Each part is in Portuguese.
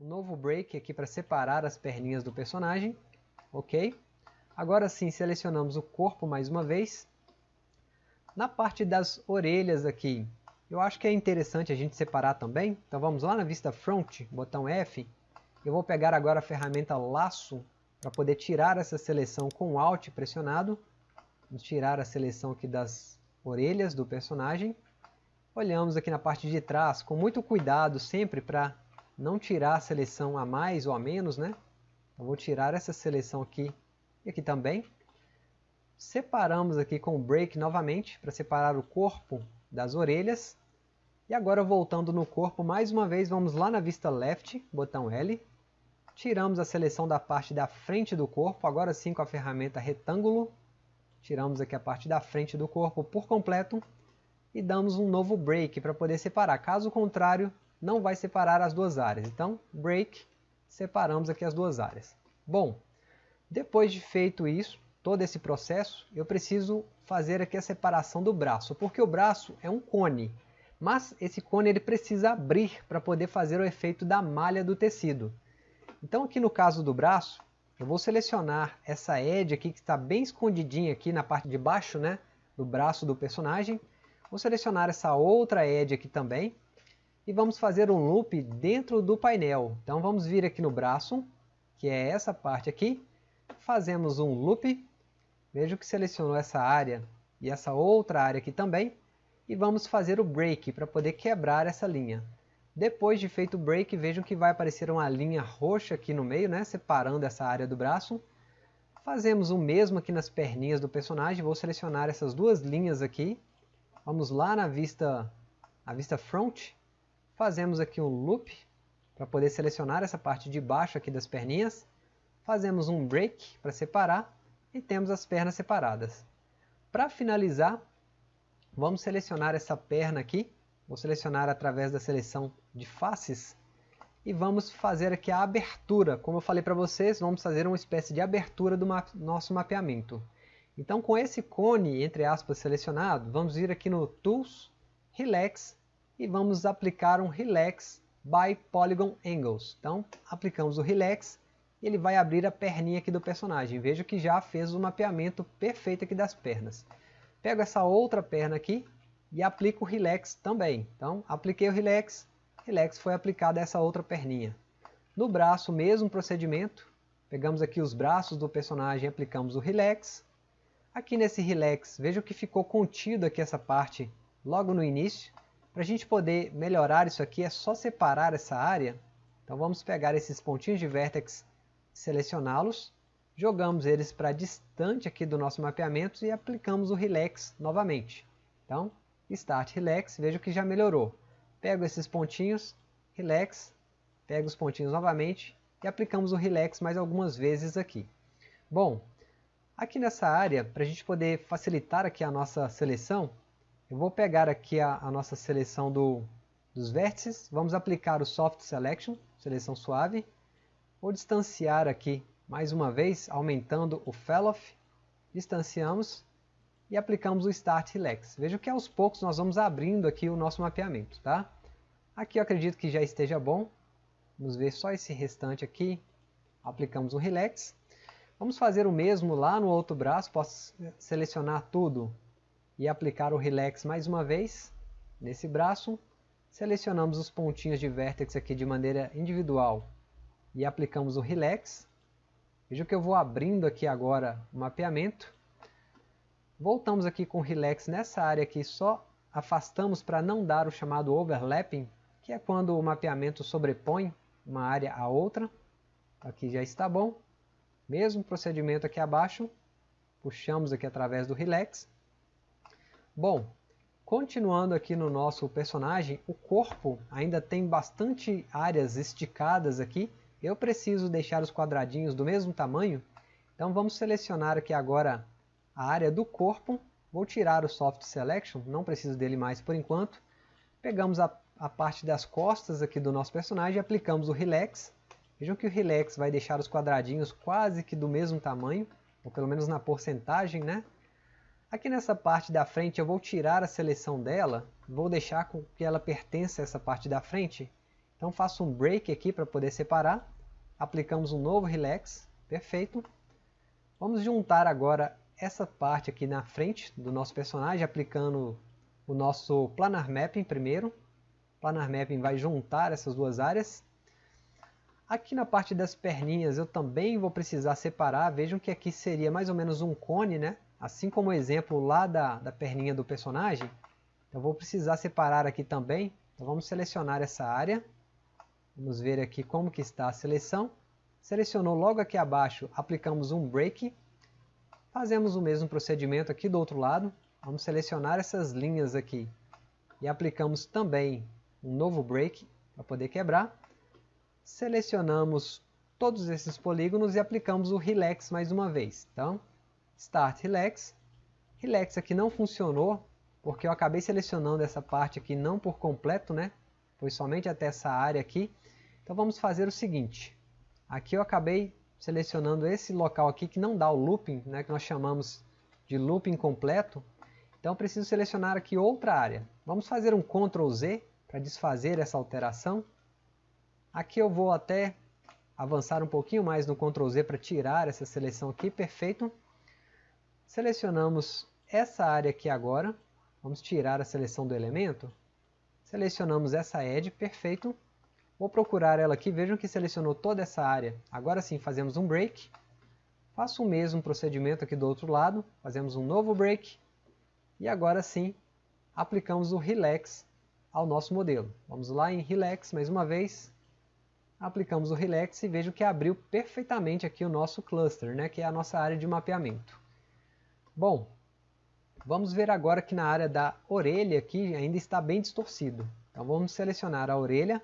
um novo break aqui para separar as perninhas do personagem, ok? Agora sim, selecionamos o corpo mais uma vez. Na parte das orelhas aqui, eu acho que é interessante a gente separar também. Então vamos lá na vista front, botão F. Eu vou pegar agora a ferramenta laço para poder tirar essa seleção com Alt pressionado. Vamos tirar a seleção aqui das orelhas do personagem. Olhamos aqui na parte de trás com muito cuidado sempre para não tirar a seleção a mais ou a menos, né? Eu vou tirar essa seleção aqui e aqui também. Separamos aqui com o break novamente para separar o corpo das orelhas. E agora voltando no corpo, mais uma vez vamos lá na vista left, botão L. Tiramos a seleção da parte da frente do corpo, agora sim com a ferramenta retângulo. Tiramos aqui a parte da frente do corpo por completo e damos um novo break para poder separar. Caso contrário, não vai separar as duas áreas. Então, break, separamos aqui as duas áreas. Bom, depois de feito isso, todo esse processo, eu preciso fazer aqui a separação do braço, porque o braço é um cone, mas esse cone ele precisa abrir para poder fazer o efeito da malha do tecido. Então aqui no caso do braço, eu vou selecionar essa edge aqui que está bem escondidinha aqui na parte de baixo né, do braço do personagem. Vou selecionar essa outra edge aqui também, e vamos fazer um loop dentro do painel. Então vamos vir aqui no braço, que é essa parte aqui, fazemos um loop, vejo que selecionou essa área e essa outra área aqui também, e vamos fazer o break para poder quebrar essa linha. Depois de feito o break, vejam que vai aparecer uma linha roxa aqui no meio, né, separando essa área do braço. Fazemos o mesmo aqui nas perninhas do personagem, vou selecionar essas duas linhas aqui. Vamos lá na vista, a vista front, Fazemos aqui um loop para poder selecionar essa parte de baixo aqui das perninhas. Fazemos um break para separar e temos as pernas separadas. Para finalizar, vamos selecionar essa perna aqui. Vou selecionar através da seleção de faces e vamos fazer aqui a abertura. Como eu falei para vocês, vamos fazer uma espécie de abertura do nosso mapeamento. Então com esse cone, entre aspas, selecionado, vamos vir aqui no Tools, Relax e vamos aplicar um Relax by Polygon Angles. Então, aplicamos o Relax e ele vai abrir a perninha aqui do personagem. Veja que já fez o mapeamento perfeito aqui das pernas. Pego essa outra perna aqui e aplico o Relax também. Então, apliquei o Relax, Relax foi aplicado a essa outra perninha. No braço, mesmo procedimento. Pegamos aqui os braços do personagem e aplicamos o Relax. Aqui nesse Relax, veja que ficou contido aqui essa parte logo no início. Para a gente poder melhorar isso aqui é só separar essa área. Então vamos pegar esses pontinhos de vértex, selecioná-los, jogamos eles para distante aqui do nosso mapeamento e aplicamos o Relax novamente. Então, Start Relax, veja que já melhorou. Pego esses pontinhos, Relax, pego os pontinhos novamente e aplicamos o Relax mais algumas vezes aqui. Bom, aqui nessa área, para a gente poder facilitar aqui a nossa seleção, eu vou pegar aqui a, a nossa seleção do, dos vértices, vamos aplicar o Soft Selection, seleção suave. Vou distanciar aqui mais uma vez, aumentando o Felloff. Distanciamos e aplicamos o Start Relax. Veja que aos poucos nós vamos abrindo aqui o nosso mapeamento. Tá? Aqui eu acredito que já esteja bom. Vamos ver só esse restante aqui. Aplicamos o Relax. Vamos fazer o mesmo lá no outro braço. Posso selecionar tudo e aplicar o Relax mais uma vez nesse braço. Selecionamos os pontinhos de vértex aqui de maneira individual e aplicamos o Relax. Veja que eu vou abrindo aqui agora o mapeamento. Voltamos aqui com o Relax nessa área aqui, só afastamos para não dar o chamado overlapping, que é quando o mapeamento sobrepõe uma área a outra. Aqui já está bom. Mesmo procedimento aqui abaixo, puxamos aqui através do Relax Bom, continuando aqui no nosso personagem, o corpo ainda tem bastante áreas esticadas aqui. Eu preciso deixar os quadradinhos do mesmo tamanho, então vamos selecionar aqui agora a área do corpo. Vou tirar o Soft Selection, não preciso dele mais por enquanto. Pegamos a, a parte das costas aqui do nosso personagem aplicamos o Relax. Vejam que o Relax vai deixar os quadradinhos quase que do mesmo tamanho, ou pelo menos na porcentagem, né? Aqui nessa parte da frente eu vou tirar a seleção dela, vou deixar com que ela pertença a essa parte da frente Então faço um break aqui para poder separar. Aplicamos um novo relax, perfeito. Vamos juntar agora essa parte aqui na frente do nosso personagem, aplicando o nosso Planar Mapping primeiro. Planar Mapping vai juntar essas duas áreas. Aqui na parte das perninhas eu também vou precisar separar. Vejam que aqui seria mais ou menos um cone, né? Assim como o exemplo lá da, da perninha do personagem. Eu vou precisar separar aqui também. Então vamos selecionar essa área. Vamos ver aqui como que está a seleção. Selecionou logo aqui abaixo, aplicamos um break. Fazemos o mesmo procedimento aqui do outro lado. Vamos selecionar essas linhas aqui e aplicamos também um novo break para poder quebrar. Selecionamos todos esses polígonos e aplicamos o Relax mais uma vez. Então, Start Relax. Relax aqui não funcionou, porque eu acabei selecionando essa parte aqui não por completo, né? Foi somente até essa área aqui. Então vamos fazer o seguinte. Aqui eu acabei selecionando esse local aqui que não dá o looping, né, que nós chamamos de looping completo. Então preciso selecionar aqui outra área. Vamos fazer um Ctrl Z para desfazer essa alteração. Aqui eu vou até avançar um pouquinho mais no Ctrl Z para tirar essa seleção aqui, perfeito. Selecionamos essa área aqui agora, vamos tirar a seleção do elemento. Selecionamos essa edge, perfeito. Vou procurar ela aqui, vejam que selecionou toda essa área. Agora sim, fazemos um break. Faço o mesmo procedimento aqui do outro lado, fazemos um novo break. E agora sim, aplicamos o Relax ao nosso modelo. Vamos lá em Relax mais uma vez. Aplicamos o Relax e vejo que abriu perfeitamente aqui o nosso cluster, né, que é a nossa área de mapeamento. Bom, vamos ver agora que na área da orelha aqui ainda está bem distorcido. Então vamos selecionar a orelha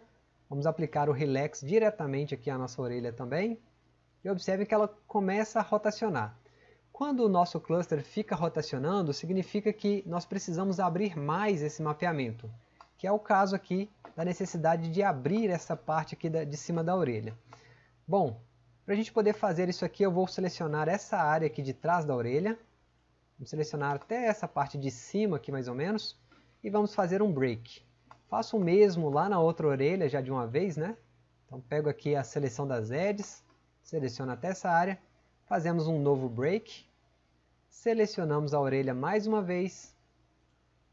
Vamos aplicar o Relax diretamente aqui à nossa orelha também. E observe que ela começa a rotacionar. Quando o nosso cluster fica rotacionando, significa que nós precisamos abrir mais esse mapeamento, que é o caso aqui da necessidade de abrir essa parte aqui de cima da orelha. Bom, para a gente poder fazer isso aqui, eu vou selecionar essa área aqui de trás da orelha. Vamos selecionar até essa parte de cima aqui mais ou menos. E vamos fazer um break. Faço o mesmo lá na outra orelha já de uma vez, né? Então pego aqui a seleção das edges, seleciono até essa área, fazemos um novo break, selecionamos a orelha mais uma vez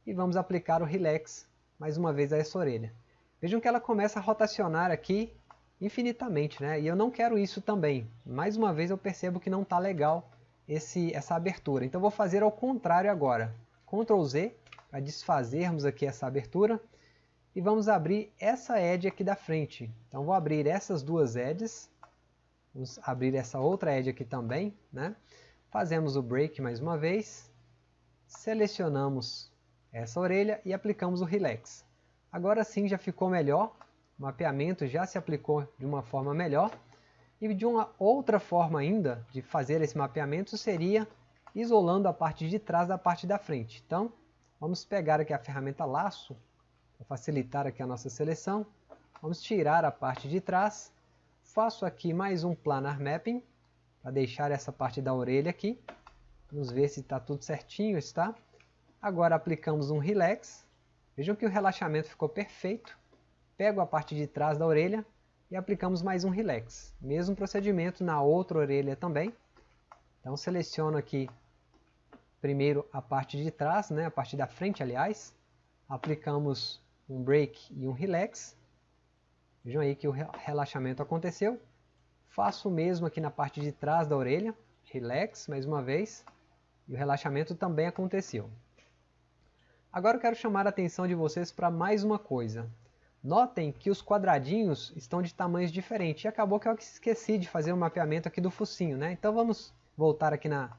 e vamos aplicar o relax mais uma vez a essa orelha. Vejam que ela começa a rotacionar aqui infinitamente, né? E eu não quero isso também. Mais uma vez eu percebo que não está legal esse, essa abertura. Então vou fazer ao contrário agora. Ctrl Z para desfazermos aqui essa abertura e vamos abrir essa edge aqui da frente. Então vou abrir essas duas edges, vamos abrir essa outra edge aqui também, né? Fazemos o break mais uma vez, selecionamos essa orelha e aplicamos o relax. Agora sim já ficou melhor, o mapeamento já se aplicou de uma forma melhor. E de uma outra forma ainda de fazer esse mapeamento seria isolando a parte de trás da parte da frente. Então, vamos pegar aqui a ferramenta laço para facilitar aqui a nossa seleção, vamos tirar a parte de trás. Faço aqui mais um planar mapping, para deixar essa parte da orelha aqui. Vamos ver se está tudo certinho, está. Agora aplicamos um relax. Vejam que o relaxamento ficou perfeito. Pego a parte de trás da orelha e aplicamos mais um relax. Mesmo procedimento na outra orelha também. Então seleciono aqui primeiro a parte de trás, né, a parte da frente aliás. Aplicamos um break e um relax. Vejam aí que o relaxamento aconteceu. Faço o mesmo aqui na parte de trás da orelha, relax mais uma vez, e o relaxamento também aconteceu. Agora eu quero chamar a atenção de vocês para mais uma coisa. Notem que os quadradinhos estão de tamanhos diferentes. E acabou que eu esqueci de fazer o um mapeamento aqui do focinho, né? Então vamos voltar aqui na,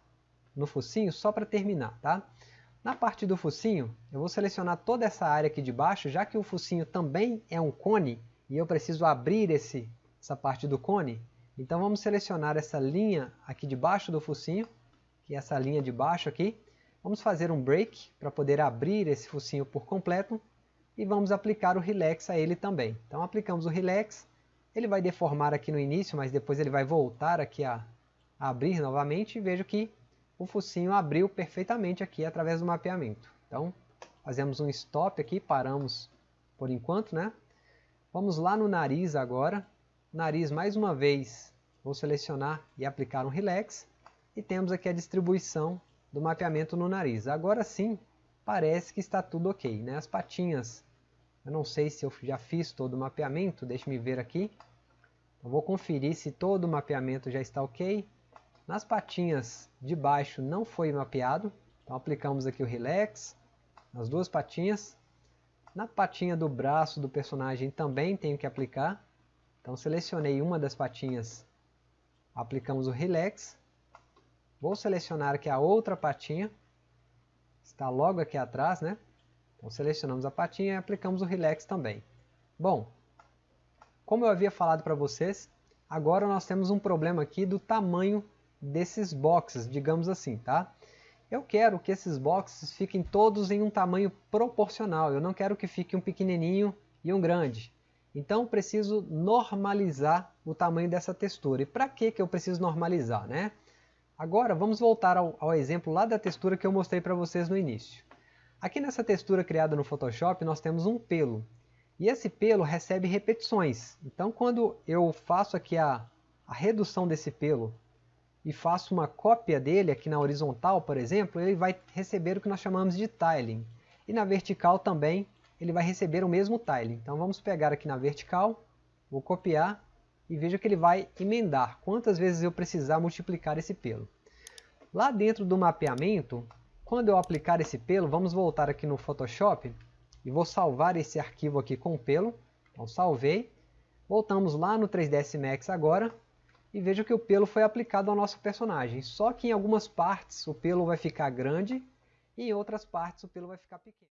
no focinho só para terminar, tá? Na parte do focinho, eu vou selecionar toda essa área aqui de baixo, já que o focinho também é um cone, e eu preciso abrir esse, essa parte do cone. Então vamos selecionar essa linha aqui de baixo do focinho, que é essa linha de baixo aqui. Vamos fazer um break para poder abrir esse focinho por completo. E vamos aplicar o relax a ele também. Então aplicamos o relax, ele vai deformar aqui no início, mas depois ele vai voltar aqui a, a abrir novamente. E vejo que o focinho abriu perfeitamente aqui através do mapeamento. Então, fazemos um stop aqui, paramos por enquanto, né? Vamos lá no nariz agora. Nariz mais uma vez, vou selecionar e aplicar um Relax. E temos aqui a distribuição do mapeamento no nariz. Agora sim, parece que está tudo ok. Né? As patinhas, eu não sei se eu já fiz todo o mapeamento, deixe-me ver aqui. Eu vou conferir se todo o mapeamento já está ok. Nas patinhas de baixo não foi mapeado, então aplicamos aqui o Relax nas duas patinhas. Na patinha do braço do personagem também tenho que aplicar. Então selecionei uma das patinhas, aplicamos o Relax. Vou selecionar aqui a outra patinha, está logo aqui atrás, né? Então selecionamos a patinha e aplicamos o Relax também. Bom, como eu havia falado para vocês, agora nós temos um problema aqui do tamanho desses boxes, digamos assim, tá? Eu quero que esses boxes fiquem todos em um tamanho proporcional. Eu não quero que fique um pequenininho e um grande. Então preciso normalizar o tamanho dessa textura. E para que, que eu preciso normalizar? Né? Agora vamos voltar ao, ao exemplo lá da textura que eu mostrei para vocês no início. Aqui nessa textura criada no Photoshop nós temos um pelo. E esse pelo recebe repetições. Então quando eu faço aqui a, a redução desse pelo e faço uma cópia dele aqui na horizontal, por exemplo, ele vai receber o que nós chamamos de tiling. E na vertical também ele vai receber o mesmo tiling. Então vamos pegar aqui na vertical, vou copiar e veja que ele vai emendar quantas vezes eu precisar multiplicar esse pelo. Lá dentro do mapeamento, quando eu aplicar esse pelo, vamos voltar aqui no Photoshop e vou salvar esse arquivo aqui com o pelo. Então salvei. Voltamos lá no 3ds Max agora e veja que o pelo foi aplicado ao nosso personagem. Só que em algumas partes o pelo vai ficar grande e em outras partes o pelo vai ficar pequeno.